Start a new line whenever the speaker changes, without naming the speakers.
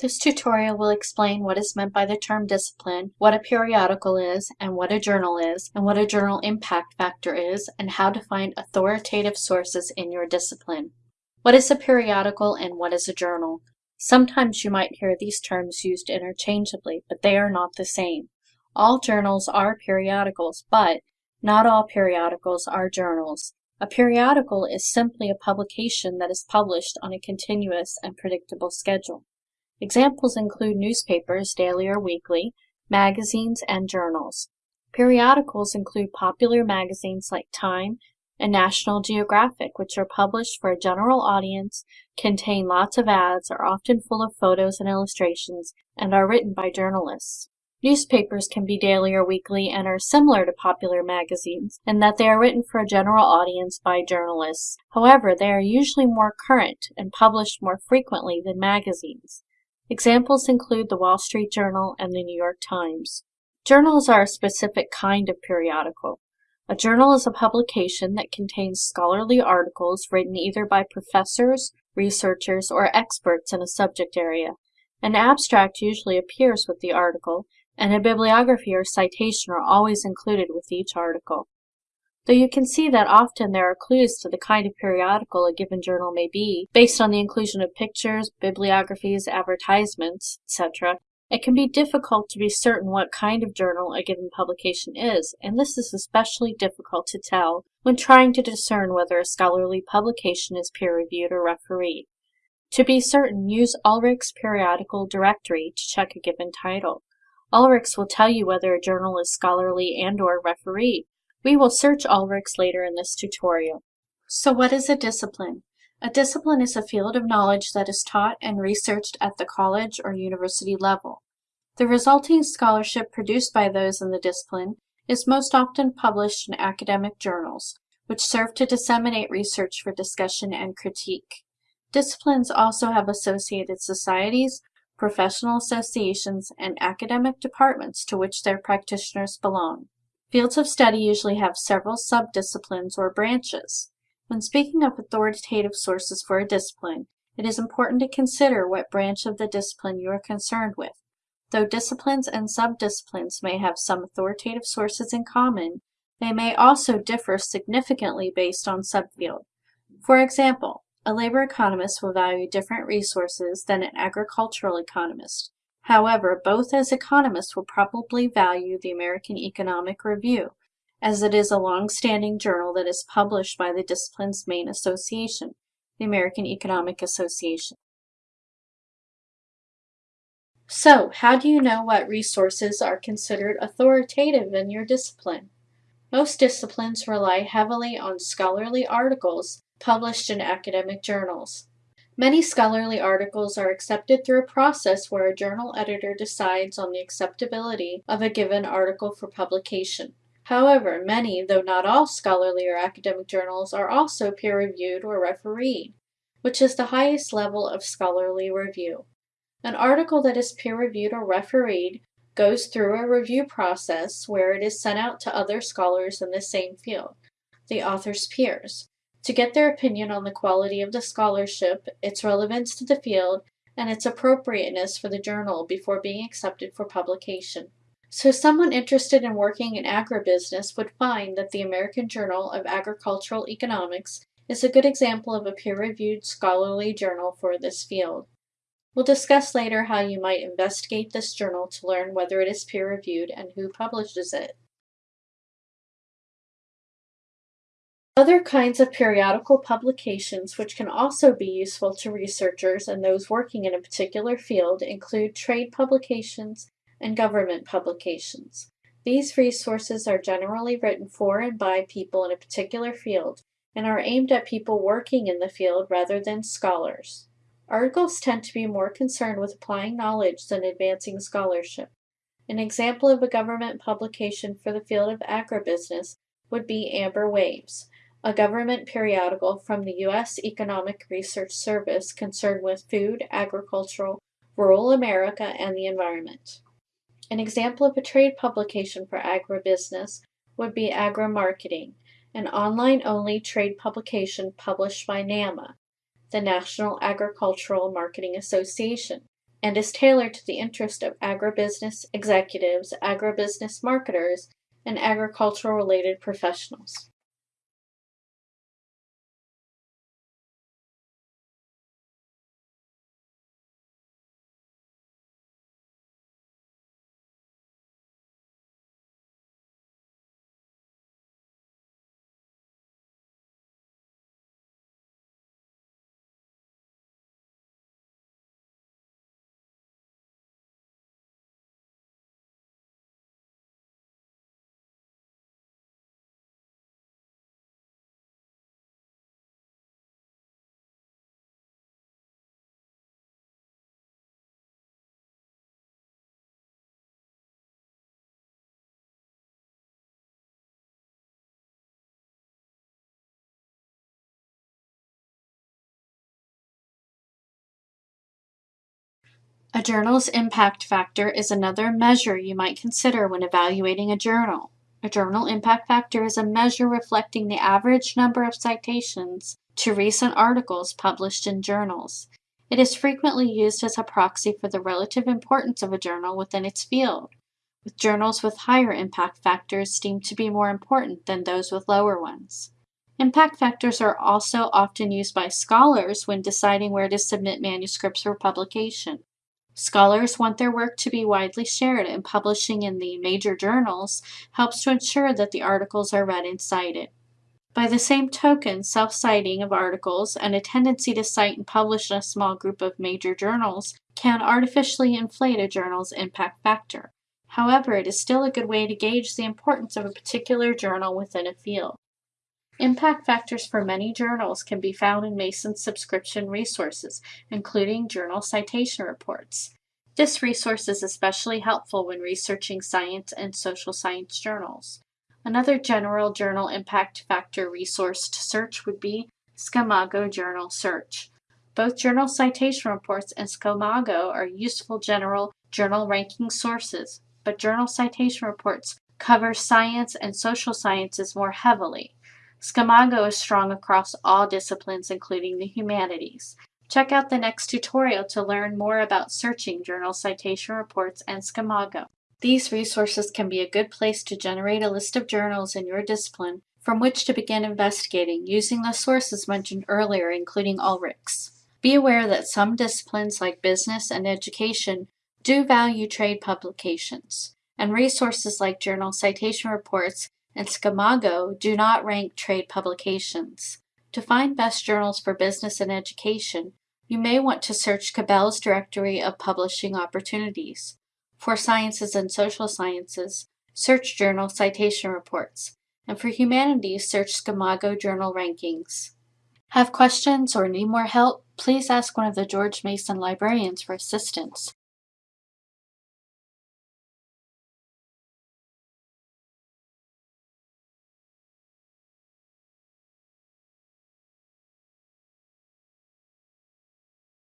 This tutorial will explain what is meant by the term discipline, what a periodical is, and what a journal is, and what a journal impact factor is, and how to find authoritative sources in your discipline. What is a periodical and what is a journal? Sometimes you might hear these terms used interchangeably, but they are not the same. All journals are periodicals, but not all periodicals are journals. A periodical is simply a publication that is published on a continuous and predictable schedule. Examples include newspapers, daily or weekly, magazines, and journals. Periodicals include popular magazines like Time and National Geographic, which are published for a general audience, contain lots of ads, are often full of photos and illustrations, and are written by journalists. Newspapers can be daily or weekly and are similar to popular magazines in that they are written for a general audience by journalists. However, they are usually more current and published more frequently than magazines. Examples include the Wall Street Journal and the New York Times. Journals are a specific kind of periodical. A journal is a publication that contains scholarly articles written either by professors, researchers, or experts in a subject area. An abstract usually appears with the article, and a bibliography or citation are always included with each article. Though you can see that often there are clues to the kind of periodical a given journal may be, based on the inclusion of pictures, bibliographies, advertisements, etc., it can be difficult to be certain what kind of journal a given publication is, and this is especially difficult to tell when trying to discern whether a scholarly publication is peer-reviewed or refereed. To be certain, use Ulrich's periodical directory to check a given title. Ulrichs will tell you whether a journal is scholarly and or refereed. We will search Ulrichs later in this tutorial. So what is a discipline? A discipline is a field of knowledge that is taught and researched at the college or university level. The resulting scholarship produced by those in the discipline is most often published in academic journals, which serve to disseminate research for discussion and critique. Disciplines also have associated societies, professional associations, and academic departments to which their practitioners belong. Fields of study usually have several subdisciplines or branches. When speaking of authoritative sources for a discipline, it is important to consider what branch of the discipline you are concerned with. Though disciplines and subdisciplines may have some authoritative sources in common, they may also differ significantly based on subfield. For example, a labor economist will value different resources than an agricultural economist. However, both as economists will probably value the American Economic Review, as it is a long-standing journal that is published by the discipline's main association, the American Economic Association. So, how do you know what resources are considered authoritative in your discipline? Most disciplines rely heavily on scholarly articles published in academic journals. Many scholarly articles are accepted through a process where a journal editor decides on the acceptability of a given article for publication. However, many, though not all scholarly or academic journals are also peer-reviewed or refereed, which is the highest level of scholarly review. An article that is peer-reviewed or refereed goes through a review process where it is sent out to other scholars in the same field, the author's peers, to get their opinion on the quality of the scholarship, its relevance to the field, and its appropriateness for the journal before being accepted for publication. So someone interested in working in agribusiness would find that the American Journal of Agricultural Economics is a good example of a peer-reviewed scholarly journal for this field. We'll discuss later how you might investigate this journal to learn whether it is peer-reviewed and who publishes it. Other kinds of periodical publications which can also be useful to researchers and those working in a particular field include trade publications and government publications. These resources are generally written for and by people in a particular field and are aimed at people working in the field rather than scholars. Articles tend to be more concerned with applying knowledge than advancing scholarship. An example of a government publication for the field of agribusiness would be Amber Waves, a government periodical from the U.S. Economic Research Service concerned with food, agricultural, rural America, and the environment. An example of a trade publication for agribusiness would be Agri-Marketing, an online-only trade publication published by NAMA, the National Agricultural Marketing Association. and is tailored to the interest of agribusiness executives, agribusiness marketers, and agricultural related professionals. A journal's impact factor is another measure you might consider when evaluating a journal. A journal impact factor is a measure reflecting the average number of citations to recent articles published in journals. It is frequently used as a proxy for the relative importance of a journal within its field, with journals with higher impact factors deemed to be more important than those with lower ones. Impact factors are also often used by scholars when deciding where to submit manuscripts for publication. Scholars want their work to be widely shared, and publishing in the major journals helps to ensure that the articles are read and cited. By the same token, self citing of articles and a tendency to cite and publish in a small group of major journals can artificially inflate a journal's impact factor. However, it is still a good way to gauge the importance of a particular journal within a field. Impact factors for many journals can be found in Mason's subscription resources, including journal citation reports. This resource is especially helpful when researching science and social science journals. Another general journal impact factor resource to search would be Scimago Journal Search. Both journal citation reports and Scimago are useful general journal ranking sources, but journal citation reports cover science and social sciences more heavily. Scimago is strong across all disciplines, including the humanities. Check out the next tutorial to learn more about searching journal citation reports and Scimago. These resources can be a good place to generate a list of journals in your discipline from which to begin investigating using the sources mentioned earlier, including Ulrichs. Be aware that some disciplines like business and education do value trade publications, and resources like journal citation reports and Scimago do not rank trade publications. To find best journals for business and education, you may want to search Cabell's Directory of Publishing Opportunities. For sciences and social sciences, search Journal Citation Reports, and for humanities, search Scimago Journal Rankings. Have questions or need more help? Please ask one of the George Mason librarians for assistance.